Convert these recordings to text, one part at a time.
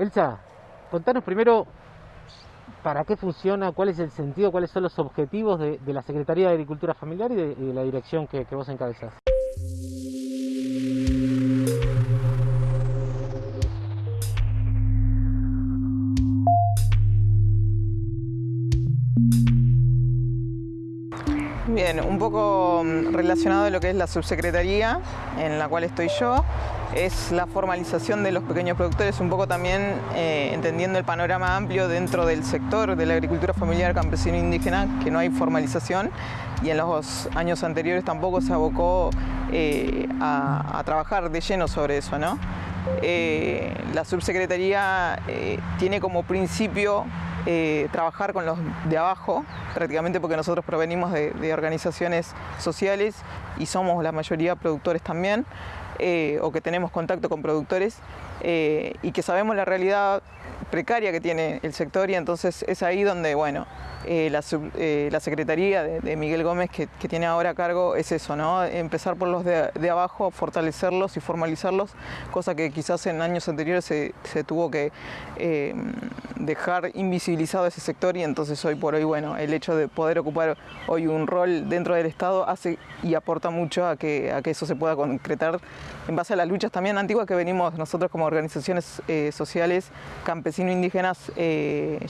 Elsa, contanos primero para qué funciona, cuál es el sentido, cuáles son los objetivos de, la Secretaría de Agricultura Familiar y de, la dirección que, que vos encabezás. Un poco mm, relacionado a lo que es la subsecretaría en la cual estoy yo, es la formalización de los pequeños productores, un poco también eh, entendiendo el panorama amplio dentro del sector de la agricultura familiar campesino indígena, que no hay formalización y en los años anteriores tampoco se abocó eh, a, trabajar de lleno sobre eso. ¿no? Eh, la subsecretaría tiene como principio eh, trabajar con los de abajo, prácticamente porque nosotros provenimos de, organizaciones sociales y somos la mayoría productores también, eh, o que tenemos contacto con productores eh, y que sabemos la realidad precaria que tiene el sector y entonces es ahí donde, bueno, eh, eh, la, Secretaría de, Miguel Gómez que, tiene ahora a cargo es eso, ¿no? empezar por los de, abajo, fortalecerlos y formalizarlos, cosa que quizás en años anteriores se, tuvo que eh, dejar invisibilizado ese sector y entonces hoy por hoy, bueno, el hecho de poder ocupar hoy un rol dentro del Estado hace y aporta mucho a que, a que eso se pueda concretar en base a las luchas también antiguas que venimos nosotros como organizaciones sociales campesino-indígenas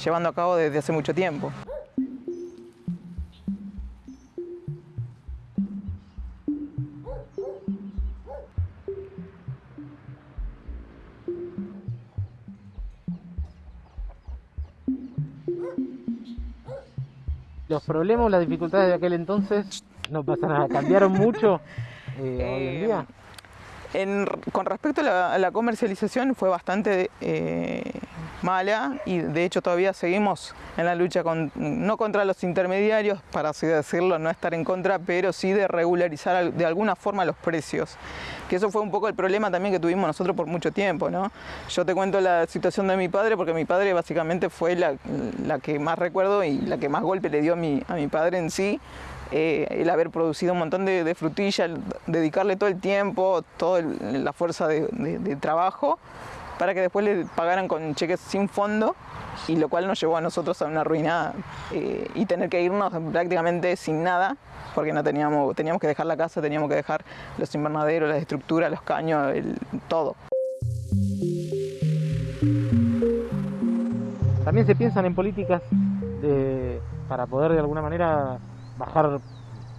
llevando a cabo desde hace mucho tiempo. los problemas, las dificultades de aquel entonces no pasa nada, cambiaron mucho eh, hoy en día. Eh, con respecto a la, comercialización fue bastante eh, mala y de hecho todavía seguimos en la lucha con, no contra los intermediarios, para así decirlo, no estar en contra, pero sí de regularizar de alguna forma los precios. Que eso fue un poco el problema también que tuvimos nosotros por mucho tiempo, ¿no? Yo te cuento la situación de mi padre porque mi padre básicamente fue la, que más recuerdo y la que más golpe le dio a mi, a mi padre en sí, eh, el haber producido un montón de, de frutilla, dedicarle todo el tiempo, toda la fuerza de, de, trabajo para que después le pagaran con cheques sin fondo y lo cual nos llevó a nosotros a una ruina eh, y tener que irnos prácticamente sin nada porque no teníamos, teníamos que dejar la casa, teníamos que dejar los invernaderos, las estructuras, los caños, todo. También se piensan en políticas para poder de alguna manera bajar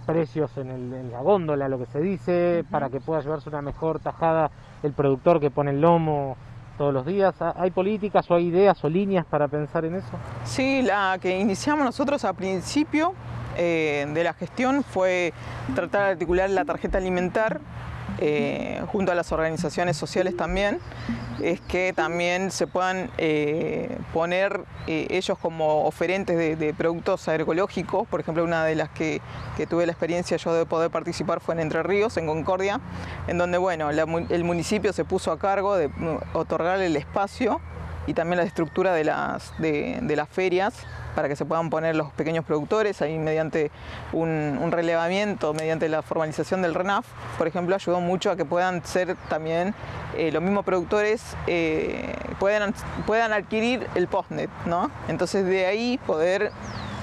precios en, en, la góndola, lo que se dice, para que pueda llevarse una mejor tajada el productor que pone el lomo todos los días? ¿Hay políticas o hay ideas o líneas para pensar en eso? Sí, la que iniciamos nosotros a principio eh, de la gestión fue tratar de articular la tarjeta alimentar eh, junto a las organizaciones sociales también, es que también se puedan eh, poner eh, ellos como oferentes de, productos agroecológicos. Por ejemplo, una de las que, tuve la experiencia yo de poder participar fue en Entre Ríos, en Concordia, en donde bueno, el municipio se puso a cargo de mm, otorgar el espacio y también la estructura de las, de las ferias para que se puedan poner los pequeños productores, ahí mediante un, relevamiento, mediante la formalización del RENAF, por ejemplo, ayudó mucho a que puedan ser también eh, los mismos productores, eh, puedan, puedan adquirir el postnet, ¿no? Entonces de ahí poder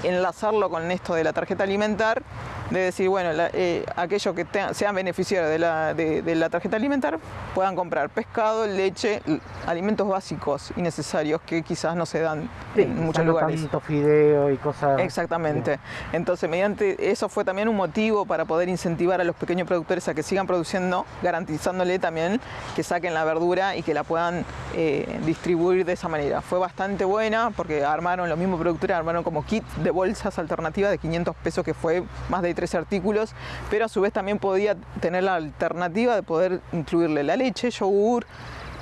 enlazarlo con esto de la tarjeta alimentar de decir, bueno, eh, aquellos que sean beneficiarios de la, de, la, tarjeta alimentar puedan comprar pescado, leche, alimentos básicos y necesarios que quizás no se dan en muchos lugares. Tanto fideo y cosas. Exactamente. Entonces, mediante eso fue también un motivo para poder incentivar a los pequeños productores a que sigan produciendo, garantizándole también que saquen la verdura y que la puedan eh, distribuir de esa manera. Fue bastante buena porque armaron, los mismos productores armaron como kit de bolsas alternativas de 500 pesos que fue más de tres artículos, pero a su vez también podía tener la alternativa de poder incluirle la leche, yogur,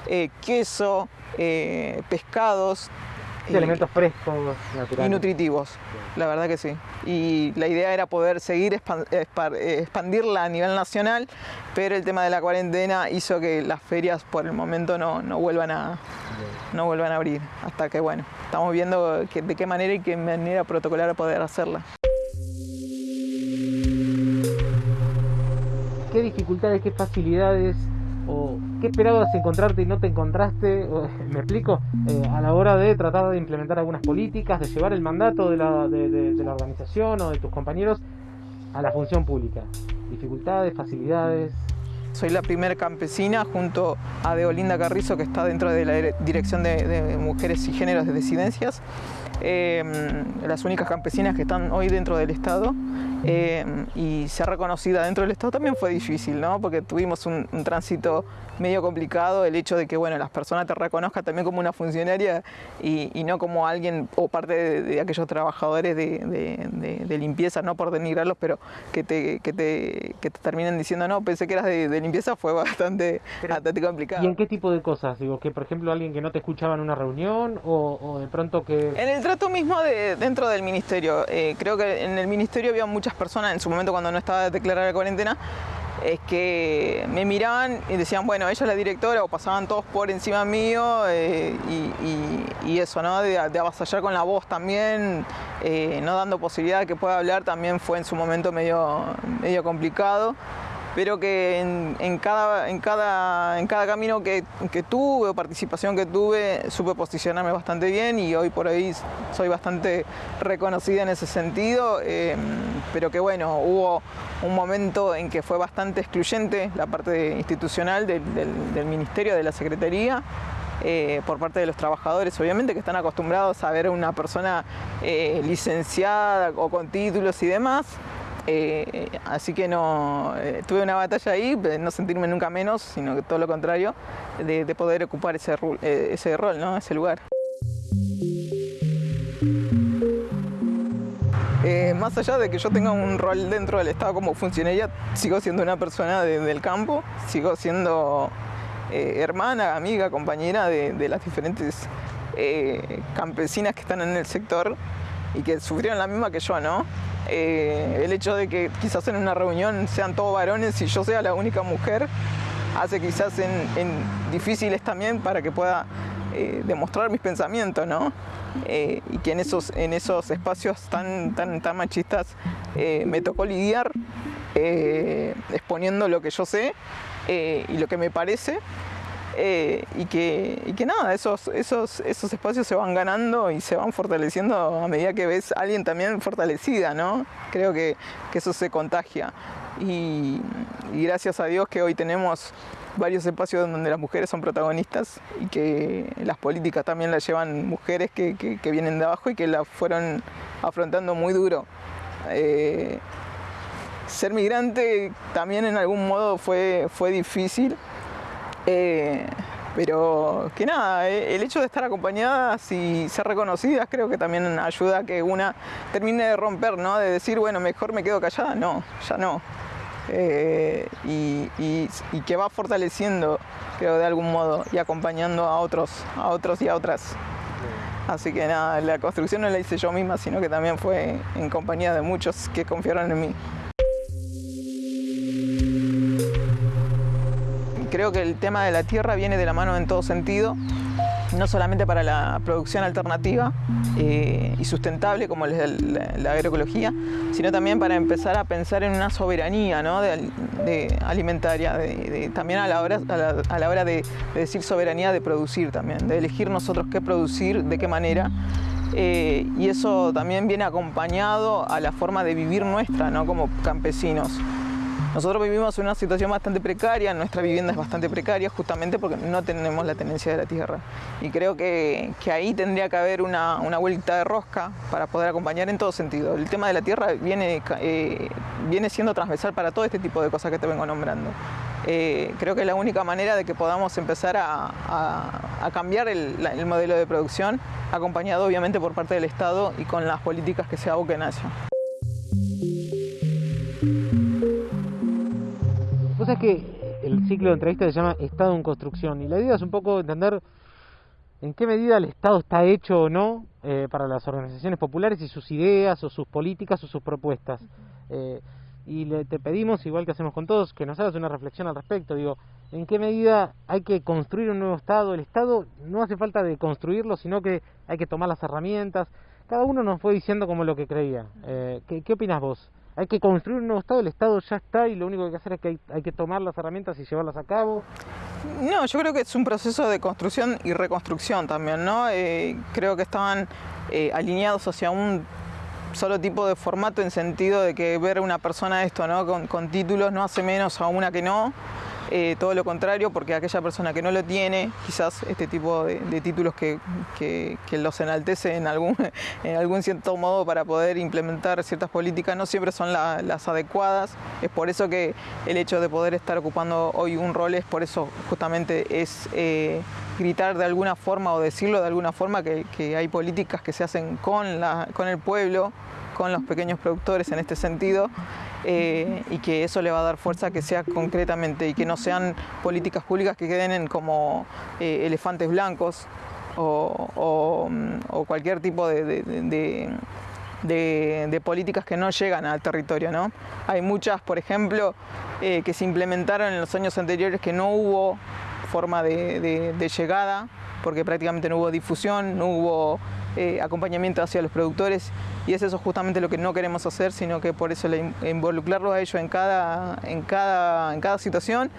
eh, queso, eh, pescados. Alimentos frescos, naturales. Y nutritivos, la verdad que sí. Y la idea era poder seguir expandirla a nivel nacional, pero el tema de la cuarentena hizo que las ferias por el momento no, no vuelvan a, no vuelvan a abrir. Hasta que, bueno, estamos viendo de qué manera y qué manera protocolar poder hacerla. qué dificultades, qué facilidades o ¿Qué esperabas encontrarte y no te encontraste? ¿Me explico? Eh, a la hora de tratar de implementar algunas políticas, de llevar el mandato de la, de la organización o de tus compañeros a la función pública. Dificultades, facilidades. Soy la primera campesina junto a Deolinda Carrizo que está dentro de la Dirección de, Mujeres y Géneros de Disidencias. Em, las únicas campesinas que están hoy dentro del Estado em, y ser reconocida dentro del Estado también fue difícil, ¿no? porque tuvimos un, tránsito medio complicado, el hecho de que bueno, las personas te reconozcan también como una funcionaria y, no como alguien o parte de, aquellos trabajadores de, limpieza, no por denigrarlos, pero que te, que te, que te terminen diciendo no, pensé que eras de, limpieza, fue bastante, bastante complicado. ¿Y en qué tipo de cosas? Digo, que por ejemplo alguien que no te escuchaba en una reunión o, de pronto que... En el trato mismo de, dentro del ministerio. Eh, creo que en el ministerio había muchas personas, en su momento cuando no estaba declarada la cuarentena, es que me miraban y decían, bueno, ella es la directora, o pasaban todos por encima mío, eh, y, eso, ¿no? De, avasallar con la voz también, eh, no dando posibilidad de que pueda hablar, también fue en su momento medio, medio complicado pero que en, cada, camino que, tuve o participación que tuve supe posicionarme bastante bien y hoy por hoy soy bastante reconocida en ese sentido, em, pero que bueno, hubo un momento en que fue bastante excluyente la parte institucional del, ministerio, de la secretaría. Eh, por parte de los trabajadores, obviamente, que están acostumbrados a ver a una persona eh, licenciada o con títulos y demás, eh, así que no eh, tuve una batalla ahí, no sentirme nunca menos, sino que todo lo contrario, de, poder ocupar ese, eh, ese rol, ¿no? ese lugar. más allá de que yo tenga un rol dentro del Estado como funcionaria, sigo siendo una persona del campo, sigo siendo hermana, amiga, compañera de, de las diferentes campesinas que están en el sector y que sufrieron la misma que yo, ¿no? Eh, el hecho de que quizás en una reunión sean todos varones y yo sea la única mujer hace quizás en, difíciles también para que pueda eh, demostrar mis pensamientos, ¿no? Eh, y que en esos, en esos espacios tan, tan, tan machistas me tocó lidiar exponiendo lo que yo sé y lo que me parece eh, y, que, que nada, esos, esos, esos espacios se van ganando y se van fortaleciendo a medida que ves a alguien también fortalecida, ¿no? Creo que, eso se contagia. Y, gracias a Dios que hoy tenemos varios espacios donde las mujeres son protagonistas y que las políticas también las llevan mujeres que, vienen de abajo y que la fueron afrontando muy duro. Eh, ser migrante también en algún modo fue, fue difícil, eh, pero que nada, eh, el hecho de estar acompañadas y ser reconocidas creo que también ayuda a que una termine de romper, ¿no? De decir, bueno, mejor me quedo callada, no, ya no. Eh, y, que va fortaleciendo, creo, de algún modo, y acompañando a otros, a otros y a otras. Así que nada, la construcción no la hice yo misma, sino que también fue en compañía de muchos que confiaron en mí. Creo que el tema de la tierra viene de la mano en todo sentido, no solamente para la producción alternativa eh, y sustentable como la, agroecología, sino también para empezar a pensar en una soberanía de, alimentaria, también a la hora, a la, hora de, decir soberanía de producir también, de elegir nosotros qué producir, de qué manera. Eh, y eso también viene acompañado a la forma de vivir nuestra, ¿no? como campesinos. Nosotros vivimos en una situación bastante precaria, nuestra vivienda es bastante precaria justamente porque no tenemos la tenencia de la tierra. Y creo que, ahí tendría que haber una, vuelta de rosca para poder acompañar en todo sentido. El tema de la tierra viene, eh, viene siendo transversal para todo este tipo de cosas que te vengo nombrando. Eh, creo que es la única manera de que podamos empezar a, cambiar el, el, modelo de producción, acompañado obviamente por parte del Estado y con las políticas que se aboquen a eso. es que el ciclo de entrevistas se llama Estado en construcción y la idea es un poco entender en qué medida el Estado está hecho o no eh, para las organizaciones populares y sus ideas o sus políticas o sus propuestas. Eh, y le, te pedimos, igual que hacemos con todos, que nos hagas una reflexión al respecto. Digo, ¿en qué medida hay que construir un nuevo Estado? El Estado no hace falta de construirlo, sino que hay que tomar las herramientas. Cada uno nos fue diciendo como lo que creía. Eh, ¿qué, ¿Qué opinas vos? Hay que construir un nuevo Estado, el Estado ya está y lo único que hay que hacer es que hay, que tomar las herramientas y llevarlas a cabo. No, yo creo que es un proceso de construcción y reconstrucción también, ¿no? Eh, creo que estaban eh, alineados hacia un solo tipo de formato en sentido de que ver a una persona esto, ¿no? Con, con títulos no hace menos a una que no. Eh, todo lo contrario, porque aquella persona que no lo tiene, quizás este tipo de, títulos que, los enaltece en algún, cierto modo para poder implementar ciertas políticas, no siempre son las adecuadas. Es por eso que el hecho de poder estar ocupando hoy un rol es por eso justamente es eh, gritar de alguna forma o decirlo de alguna forma que, hay políticas que se hacen con el pueblo, con los pequeños productores en este sentido eh, y que eso le va a dar fuerza que sea concretamente y que no sean políticas públicas que queden en como eh, elefantes blancos o, cualquier tipo de, políticas que no llegan al territorio. ¿no? Hay muchas, por ejemplo, eh, que se implementaron en los años anteriores que no hubo forma de, llegada, porque prácticamente no hubo difusión, no hubo eh, acompañamiento hacia los productores y es eso justamente lo que no queremos hacer, sino que por eso involucrarlos a ellos en cada, en cada, en cada situación.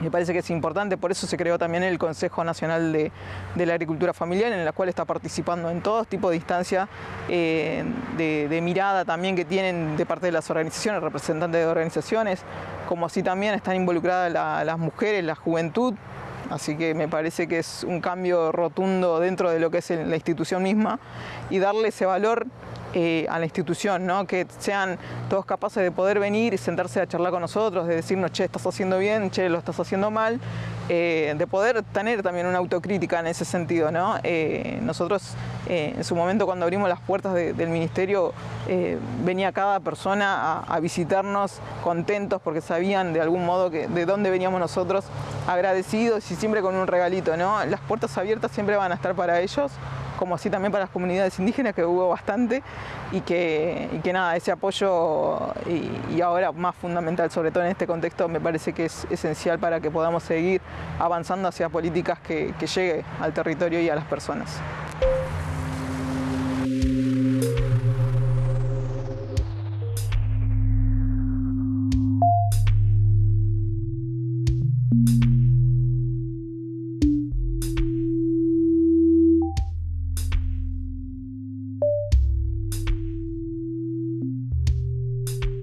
Me parece que es importante, por eso se creó también el Consejo Nacional de, la Agricultura Familiar, en la cual está participando en todo tipo de instancias eh, de, mirada también que tienen de parte de las organizaciones, representantes de organizaciones, como así también están involucradas las mujeres, la juventud, Así que me parece que es un cambio rotundo dentro de lo que es la institución misma y darle ese valor eh, a la institución, ¿no? que sean todos capaces de poder venir y sentarse a charlar con nosotros, de decirnos, che, estás haciendo bien, che, lo estás haciendo mal, eh, de poder tener también una autocrítica en ese sentido. ¿no? Eh, nosotros en su momento cuando abrimos las puertas del ministerio venía cada persona a, visitarnos contentos porque sabían de algún modo de dónde veníamos nosotros, agradecidos y siempre con un regalito. ¿no? Las puertas abiertas siempre van a estar para ellos como así también para las comunidades indígenas, que hubo bastante, y que, nada, ese apoyo y, ahora más fundamental, sobre todo en este contexto, me parece que es esencial para que podamos seguir avanzando hacia políticas que, que llegue al territorio y a las personas.